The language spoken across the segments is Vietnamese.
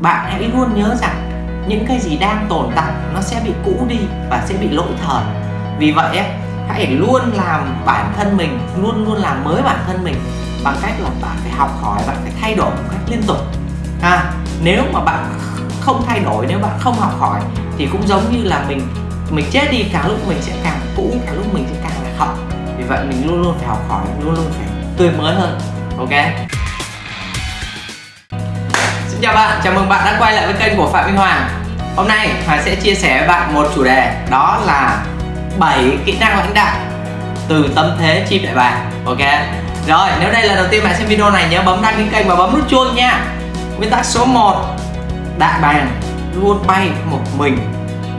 bạn hãy luôn nhớ rằng những cái gì đang tồn tại nó sẽ bị cũ đi và sẽ bị lỗi thời. Vì vậy hãy luôn làm bản thân mình luôn luôn làm mới bản thân mình bằng cách là bạn phải học hỏi bạn phải thay đổi một cách liên tục. À, nếu mà bạn không thay đổi nếu bạn không học hỏi thì cũng giống như là mình mình chết đi càng lúc mình sẽ càng cũ càng lúc mình sẽ càng là học vì vậy mình luôn luôn phải học hỏi luôn luôn phải tươi mới hơn ok? Xin chào bạn chào mừng bạn đã quay lại với kênh của phạm minh hoàng. Hôm nay hoàng sẽ chia sẻ với bạn một chủ đề đó là 7 kỹ năng lãnh đạo từ tâm thế chim đại bàng. Ok? Rồi nếu đây là đầu tiên bạn xem video này nhớ bấm đăng ký kênh và bấm nút chuông nha. Nguyên tắc số 1 đại bàng luôn bay một mình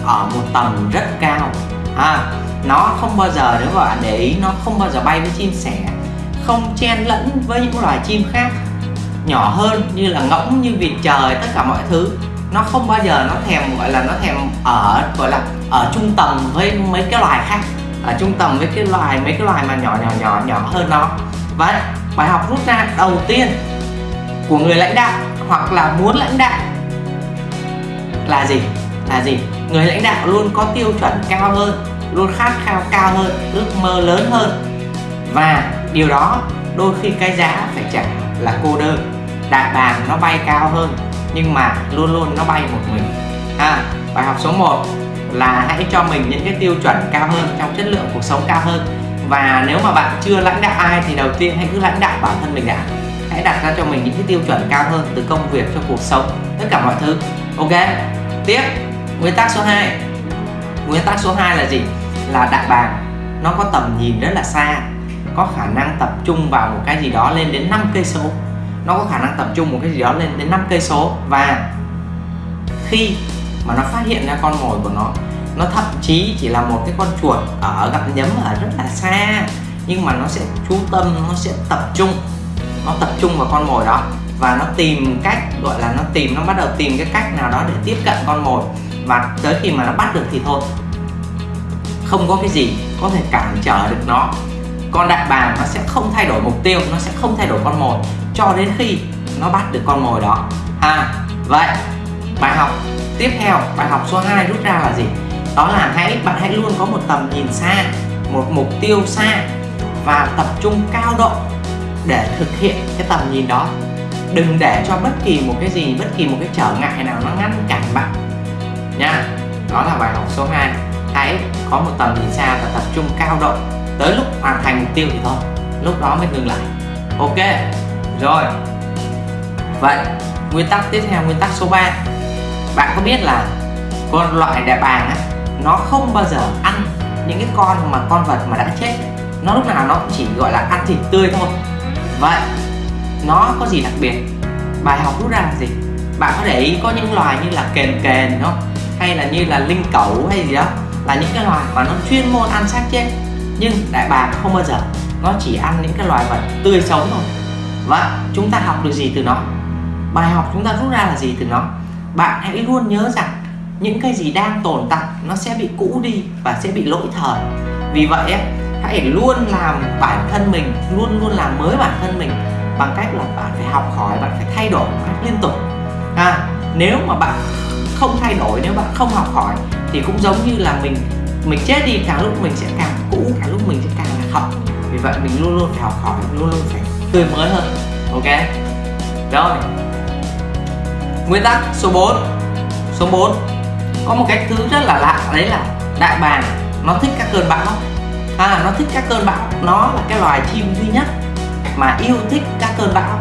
ở một tầm rất cao. À, nó không bao giờ nếu bạn để ý nó không bao giờ bay với chim sẻ không chen lẫn với những loài chim khác nhỏ hơn như là ngỗng như vịt trời, tất cả mọi thứ. Nó không bao giờ nó thèm, gọi là nó thèm ở, gọi là ở trung tầm với mấy cái loài khác. Ở trung tầm với cái loài, mấy cái loài mà nhỏ nhỏ nhỏ nhỏ hơn nó. Vậy, bài học rút ra đầu tiên của người lãnh đạo hoặc là muốn lãnh đạo là gì? Là gì? Người lãnh đạo luôn có tiêu chuẩn cao hơn, luôn khát khao cao hơn, ước mơ lớn hơn. Và điều đó đôi khi cái giá phải trả là cô đơn đại bàn nó bay cao hơn nhưng mà luôn luôn nó bay một mình. À, bài học số 1 là hãy cho mình những cái tiêu chuẩn cao hơn trong chất lượng cuộc sống cao hơn. Và nếu mà bạn chưa lãnh đạo ai thì đầu tiên hãy cứ lãnh đạo bản thân mình đã. Hãy đặt ra cho mình những cái tiêu chuẩn cao hơn từ công việc cho cuộc sống tất cả mọi thứ. Ok tiếp nguyên tắc số 2 nguyên tắc số 2 là gì? Là đại bàng nó có tầm nhìn rất là xa có khả năng tập trung vào một cái gì đó lên đến 5 cây số nó có khả năng tập trung một cái gì đó lên đến 5 cây số. Và khi mà nó phát hiện ra con mồi của nó nó thậm chí chỉ là một cái con chuột ở gặm nhấm ở rất là xa, nhưng mà nó sẽ chú tâm, nó sẽ tập trung, nó tập trung vào con mồi đó. Và nó tìm cách, gọi là nó tìm, nó bắt đầu tìm cái cách nào đó để tiếp cận con mồi. Và tới khi mà nó bắt được thì thôi, không có cái gì có thể cản trở được nó. Con đại bàng nó sẽ không thay đổi mục tiêu, nó sẽ không thay đổi con mồi cho đến khi nó bắt được con mồi đó. À, vậy bài học tiếp theo bài học số 2 rút ra là gì? Đó là hãy bạn hãy luôn có một tầm nhìn xa một mục tiêu xa và tập trung cao độ để thực hiện cái tầm nhìn đó. Đừng để cho bất kỳ một cái gì bất kỳ một cái trở ngại nào nó ngăn cản bạn. Nha đó là bài học số 2 hãy có một tầm nhìn xa và tập trung cao độ. Tới lúc hoàn thành mục tiêu thì thôi lúc đó mới ngừng lại. Ok rồi. Vậy, nguyên tắc tiếp theo, nguyên tắc số 3 bạn có biết là con loại đại bàng á, nó không bao giờ ăn những cái con mà con vật mà đã chết. Nó lúc nào nó cũng chỉ gọi là ăn thịt tươi thôi. Vậy, nó có gì đặc biệt? Bài học rút ra là gì? Bạn có để ý có những loài như là kền kền không? Hay là như là linh cẩu hay gì đó, là những cái loài mà nó chuyên môn ăn xác chết. Nhưng đại bàng không bao giờ. Nó chỉ ăn những cái loài vật tươi sống thôi và chúng ta học được gì từ nó? Bài học chúng ta rút ra là gì từ nó? Bạn hãy luôn nhớ rằng những cái gì đang tồn tại nó sẽ bị cũ đi và sẽ bị lỗi thời. Vì vậy hãy luôn làm bản thân mình luôn luôn làm mới bản thân mình bằng cách là bạn phải học hỏi bạn phải thay đổi một cách liên tục. À, nếu mà bạn không thay đổi nếu bạn không học hỏi thì cũng giống như là mình mình chết đi càng lúc mình sẽ càng cũ càng lúc mình sẽ càng là hậu vì vậy mình luôn luôn phải học hỏi luôn luôn phải tươi mới hơn. Ok. Rồi. Nguyên tắc số 4 số 4 có một cái thứ rất là lạ đấy là đại bàng nó thích các cơn bão. À nó thích các cơn bão. Nó là cái loài chim duy nhất mà yêu thích các cơn bão.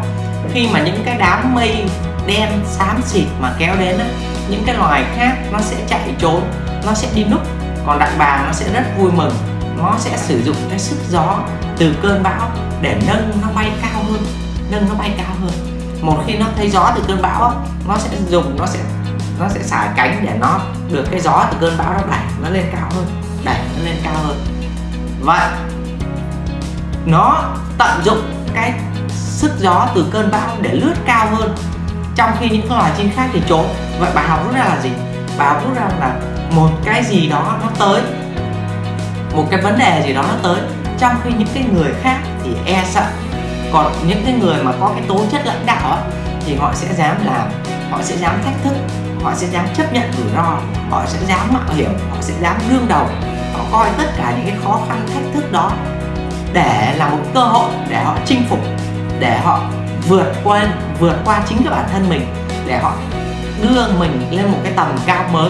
Khi mà những cái đám mây đen xám xịt mà kéo đến á, những cái loài khác nó sẽ chạy trốn nó sẽ đi núp. Còn đại bàng nó sẽ rất vui mừng. Nó sẽ sử dụng cái sức gió từ cơn bão để nâng nó bay cao hơn, nâng nó bay cao hơn. Một khi nó thấy gió từ cơn bão nó sẽ dùng, nó sẽ nó sẽ xả cánh để nó được cái gió từ cơn bão nó đẩy nó lên cao hơn, đẩy nó lên cao hơn. Vậy, nó tận dụng cái sức gió từ cơn bão để lướt cao hơn. Trong khi những loài chim khác thì trốn. Vậy bài học rút ra là gì? Bài học rút ra là một cái gì đó nó tới. Một cái vấn đề gì đó nó tới. Trong khi những cái người khác thì e sợ. Còn những cái người mà có cái tố chất lãnh đạo á, thì họ sẽ dám làm, họ sẽ dám thách thức, họ sẽ dám chấp nhận rủi ro, họ sẽ dám mạo hiểm, họ sẽ dám đương đầu. Họ coi tất cả những cái khó khăn, thách thức đó để là một cơ hội để họ chinh phục, để họ vượt qua vượt qua chính cái bản thân mình, để họ đưa mình lên một cái tầm cao mới.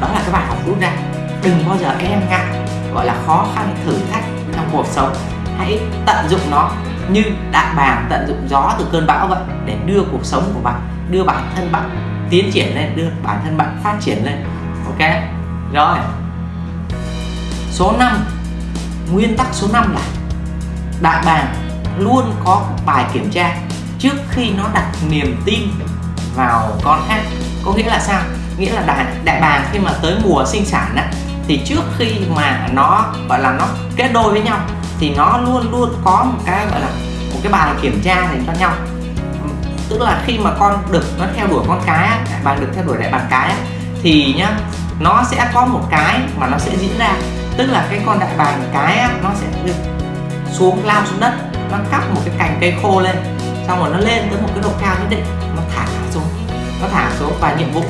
Đó là cái bài học rút ra. Đừng bao giờ e ngại, gọi là khó khăn thử thách trong cuộc sống hãy tận dụng nó như đại bàng tận dụng gió từ cơn bão vậy để đưa cuộc sống của bạn đưa bản thân bạn tiến triển lên đưa bản thân bạn phát triển lên. Ok? Rồi. Số 5 nguyên tắc số 5 là đại bàng luôn có bài kiểm tra trước khi nó đặt niềm tin vào con khác. Có nghĩa là sao? Nghĩa là đại, đại bàng khi mà tới mùa sinh sản á, thì trước khi mà nó gọi là nó kết đôi với nhau thì nó luôn luôn có một cái gọi là một cái bàn kiểm tra dành cho nhau. Tức là khi mà con đực nó theo đuổi con cái đại bàn đực theo đuổi đại bàn cái thì nhá, nó sẽ có một cái mà nó sẽ diễn ra. Tức là cái con đại bàng cái nó sẽ xuống, lao xuống đất, nó cắp một cái cành cây khô lên, xong rồi nó lên tới một cái độ cao nhất định, nó thả xuống, nó thả xuống. Và nhiệm vụ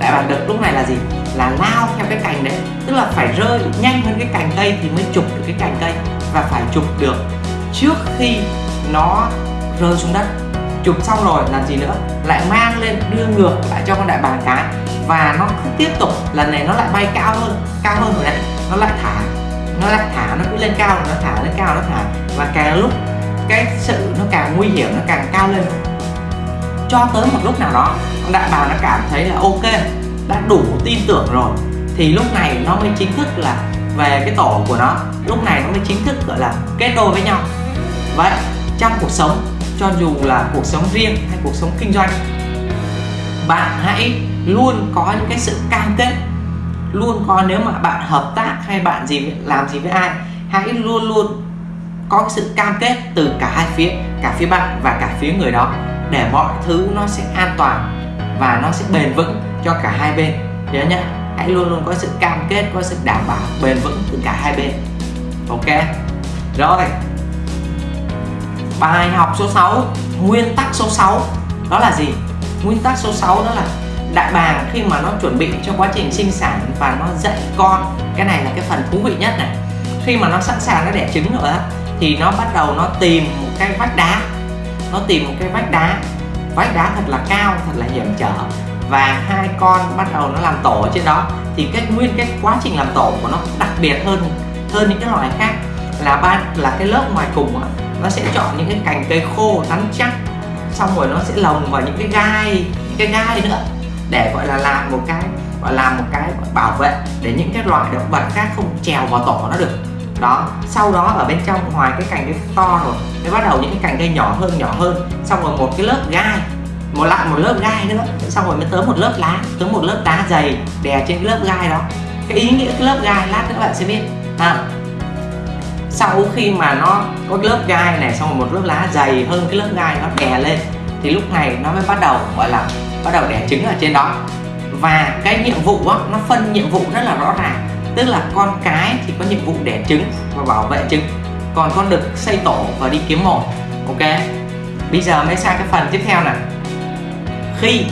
đại bàng đực lúc này là gì? Là lao theo cái cành đấy. Tức là phải rơi nhanh hơn cái cành cây thì mới chụp được cái cành cây và phải chụp được trước khi nó rơi xuống đất. Chụp xong rồi làm gì nữa? Lại mang lên, đưa ngược lại cho con đại bàng cái. Và nó cứ tiếp tục, lần này nó lại bay cao hơn cao hơn rồi đấy. Nó lại thả, nó lại thả, nó cứ lên cao, nó thả, lên cao, nó thả. Và càng lúc, cái sự nó càng nguy hiểm, nó càng cao lên. Cho tới một lúc nào đó, con đại bàng nó cảm thấy là ok, đã đủ tin tưởng rồi. Thì lúc này nó mới chính thức là về cái tổ của nó, lúc này nó mới chính thức, gọi là, kết đôi với nhau. Vậy, trong cuộc sống, cho dù là cuộc sống riêng hay cuộc sống kinh doanh, bạn hãy luôn có những cái sự cam kết, luôn có nếu mà bạn hợp tác hay bạn gì làm gì với ai, hãy luôn luôn có cái sự cam kết từ cả hai phía, cả phía bạn và cả phía người đó, để mọi thứ nó sẽ an toàn và nó sẽ bền vững cho cả hai bên. Nhớ nhé hãy luôn luôn có sự cam kết, có sự đảm bảo, bền vững từ cả hai bên. Ok? Rồi. Bài học số 6 nguyên tắc số 6 đó là gì? Nguyên tắc số 6 đó là đại bàng khi mà nó chuẩn bị cho quá trình sinh sản và nó dạy con. Cái này là cái phần thú vị nhất này. Khi mà nó sẵn sàng nó đẻ trứng rồi á, thì nó bắt đầu nó tìm một cái vách đá. Nó tìm một cái vách đá. Vách đá thật là cao, thật là hiểm trở và hai con bắt đầu nó làm tổ ở trên đó thì cái nguyên cái quá trình làm tổ của nó đặc biệt hơn hơn những cái loài khác. Là ban là cái lớp ngoài cùng á, nó sẽ chọn những cái cành cây khô rắn chắc xong rồi nó sẽ lồng vào những cái gai những cái gai nữa để gọi là làm một cái gọi là một cái bảo vệ để những cái loài động vật khác không trèo vào tổ nó được. Đó sau đó ở bên trong ngoài cái cành cây to rồi mới bắt đầu những cái cành cây nhỏ hơn nhỏ hơn xong rồi một cái lớp gai một lại một lớp gai nữa. Xong rồi mới tớ một lớp lá tớ một lớp đá dày đè trên cái lớp gai đó. Cái ý nghĩa cái lớp gai lát nữa bạn sẽ biết. À, sau khi mà nó có lớp gai này xong rồi một lớp lá dày hơn cái lớp gai nó đè lên thì lúc này nó mới bắt đầu gọi là bắt đầu đẻ trứng ở trên đó. Và cái nhiệm vụ đó, nó phân nhiệm vụ rất là rõ ràng. Tức là con cái thì có nhiệm vụ đẻ trứng và bảo vệ trứng. Còn con đực xây tổ và đi kiếm mồi. Ok? Bây giờ mới sang cái phần tiếp theo này khi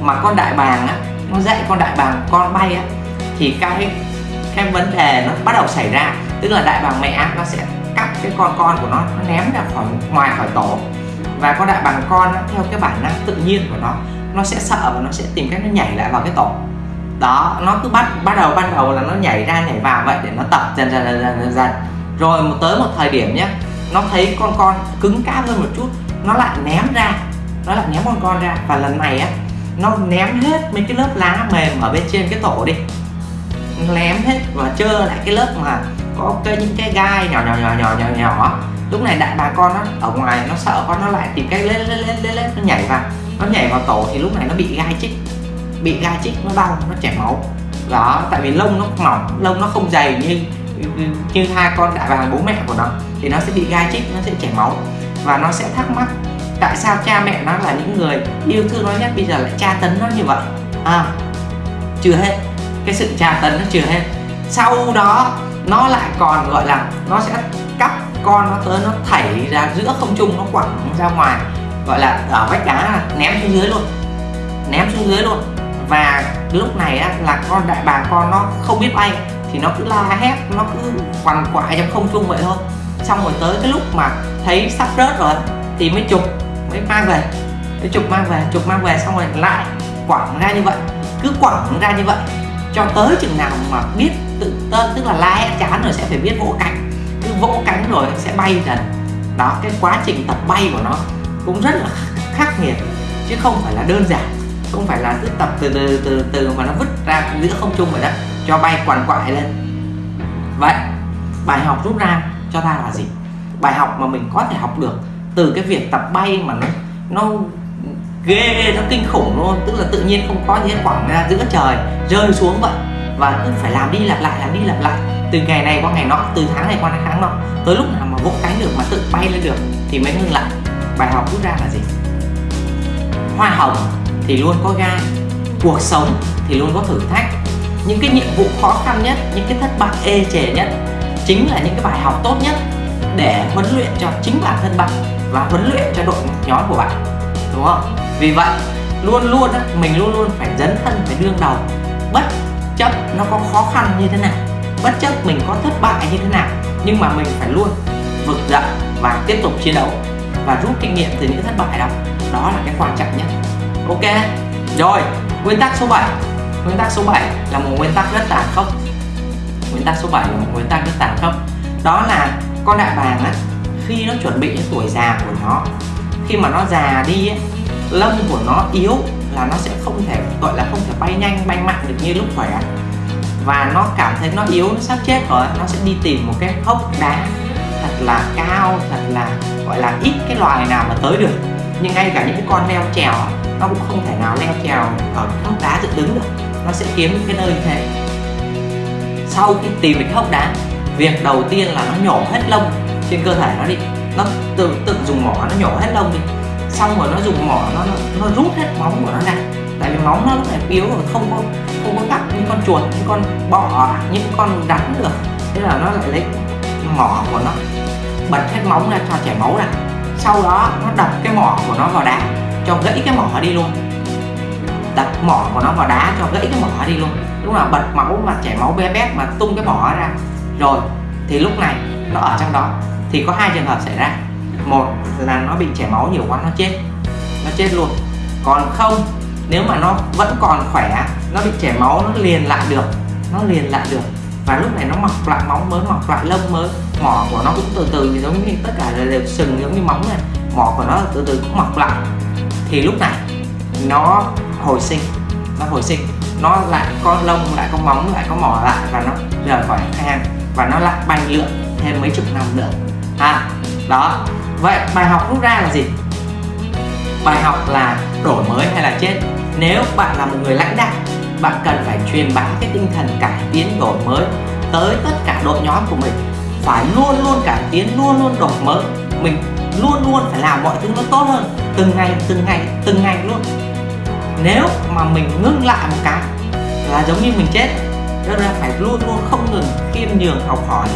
mà con đại bàng á nó dạy con đại bàng con bay á thì cái cái vấn đề nó bắt đầu xảy ra. Tức là đại bàng mẹ nó sẽ cắt cái con con của nó nó ném ra khỏi ngoài khỏi tổ. Và con đại bàng con á, theo cái bản năng tự nhiên của nó nó sẽ sợ và nó sẽ tìm cách nó nhảy lại vào cái tổ. Đó nó cứ bắt bắt đầu ban đầu là nó nhảy ra nhảy vào vậy để nó tập dần dần dần dần dần, dần. rồi một tới một thời điểm nhé nó thấy con con cứng cáp hơn một chút nó lại ném ra nó lại ném con con ra. Và lần này á nó ném hết mấy cái lớp lá mềm ở bên trên cái tổ đi. Ném hết và trơ lại cái lớp mà có cái những cái gai nhỏ nhỏ nhỏ nhỏ nhỏ nhỏ. Lúc này đại bà con nó ở ngoài nó sợ con nó lại tìm cách lên lên lên lên, lên nó nhảy vào. Nó nhảy vào tổ thì lúc này nó bị gai chích. Bị gai chích nó đau nó chảy máu. Đó tại vì lông nó mỏng lông nó không dày như như hai con đại bàng bố mẹ của nó thì nó sẽ bị gai chích nó sẽ chảy máu. Và nó sẽ thắc mắc tại sao cha mẹ nó là những người yêu thương nó nhất? Bây giờ lại tra tấn nó như vậy. À chưa hết. Cái sự tra tấn nó chưa hết. Sau đó nó lại còn gọi là nó sẽ cắp con nó tới nó thảy ra giữa không trung nó quẳng ra ngoài gọi là ở vách đá ném xuống dưới luôn. Ném xuống dưới luôn. Và lúc này á, là con đại bàng con nó không biết bay thì nó cứ la hét nó cứ quằn quại trong không trung vậy thôi. Xong rồi tới cái lúc mà thấy sắp rớt rồi thì mới chụp mới mang về. Cái chụp mang về, chụp mang về xong rồi lại quẳng ra như vậy. Cứ quẳng ra như vậy. Cho tới chừng nào mà biết tự tên tức là la hét chán rồi sẽ phải biết vỗ cánh. Cứ vỗ cánh rồi sẽ bay dần. Đó, cái quá trình tập bay của nó cũng rất là khắc nghiệt. Chứ không phải là đơn giản. Không phải là cứ tập từ từ từ từ mà nó vứt ra giữa không trung vậy đó. Cho bay quằn quại lên. Vậy, bài học rút ra cho ta là gì? Bài học mà mình có thể học được từ cái việc tập bay mà nó nó ghê nó kinh khủng luôn. Tức là tự nhiên không có gì hết quẳng ra giữa trời, rơi xuống vậy. Và cứ phải làm đi lặp lại, làm đi lặp lại. Từ ngày này qua ngày nọ, từ tháng này qua tháng nọ, tới lúc nào mà vỗ cánh được mà tự bay lên được, thì mới ngừng lại. Bài học rút ra là gì? Hoa hồng thì luôn có gai, cuộc sống thì luôn có thử thách. Những cái nhiệm vụ khó khăn nhất, những cái thất bại ê chề nhất, chính là những cái bài học tốt nhất để huấn luyện cho chính bản thân bạn và huấn luyện cho đội nhóm của bạn đúng không? Vì vậy luôn luôn á, mình luôn luôn phải dấn thân phải đương đầu. Bất chấp nó có khó khăn như thế nào bất chấp mình có thất bại như thế nào nhưng mà mình phải luôn vực dậy và tiếp tục chiến đấu và rút kinh nghiệm từ những thất bại đó. Đó là cái quan trọng nhất. Ok? Rồi nguyên tắc số 7 nguyên tắc số 7 là một nguyên tắc rất tàn khốc. Nguyên tắc số 7 là một nguyên tắc rất tàn khốc. Đó là con đại bàng á khi nó chuẩn bị những tuổi già của nó khi mà nó già đi ấy, lông của nó yếu là nó sẽ không thể gọi là không thể bay nhanh bay mạnh được như lúc khỏe. Và nó cảm thấy nó yếu nó sắp chết rồi nó sẽ đi tìm một cái hốc đá thật là cao thật là gọi là ít cái loài nào mà tới được. Nhưng ngay cả những cái con leo trèo nó cũng không thể nào leo trèo ở cái hốc đá dựng đứng được. Nó sẽ kiếm cái nơi như thế. Sau khi tìm được cái hốc đá việc đầu tiên là nó nhổ hết lông trên cơ thể nó đi. Nó tự tự dùng mỏ nó nhổ hết lông đi. Xong rồi nó dùng mỏ nó, nó nó rút hết móng của nó ra. Tại vì móng nó lúc này yếu rồi không có không có cắt những con chuột những con bọ những con rắn được. Thế là nó lại lấy mỏ của nó bật hết móng ra cho chảy máu ra. Sau đó nó đập cái mỏ của nó vào đá cho gãy cái mỏ đi luôn. Đập mỏ của nó vào đá cho gãy cái mỏ đi luôn. Lúc nào bật máu mà chảy máu bé bét mà tung cái mỏ ra rồi, thì lúc này nó ở trong đó. Thì có hai trường hợp xảy ra. Một là nó bị chảy máu nhiều quá, nó chết. Nó chết luôn. Còn không, nếu mà nó vẫn còn khỏe, nó bị chảy máu, nó liền lại được. Nó liền lại được. Và lúc này nó mọc lại móng mới, mọc lại lông mới. Mỏ của nó cũng từ từ giống như tất cả đều sừng giống như móng này. Mỏ của nó từ từ cũng mọc lại. Thì lúc này nó hồi sinh. Nó hồi sinh. Nó lại có lông, lại có móng, lại có mỏ lại và nó rời khỏi hang và nó lại bay lượn thêm mấy chục năm nữa. À đó. Vậy bài học rút ra là gì? Bài học là đổi mới hay là chết? Nếu bạn là một người lãnh đạo, bạn cần phải truyền bá cái tinh thần cải tiến đổi mới tới tất cả đội nhóm của mình. Phải luôn luôn cải tiến, luôn luôn đổi mới. Mình luôn luôn phải làm mọi thứ nó tốt hơn, từng ngày từng ngày từng ngày luôn. Nếu mà mình ngưng lại một cái là giống như mình chết cho nên phải luôn luôn không ngừng khiêm nhường học hỏi.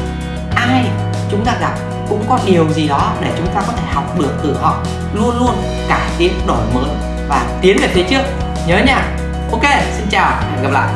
Ai chúng ta gặp cũng có điều gì đó để chúng ta có thể học được từ họ. Luôn luôn cải tiến đổi mới và tiến về phía trước. Nhớ nha. Ok, xin chào hẹn gặp lại.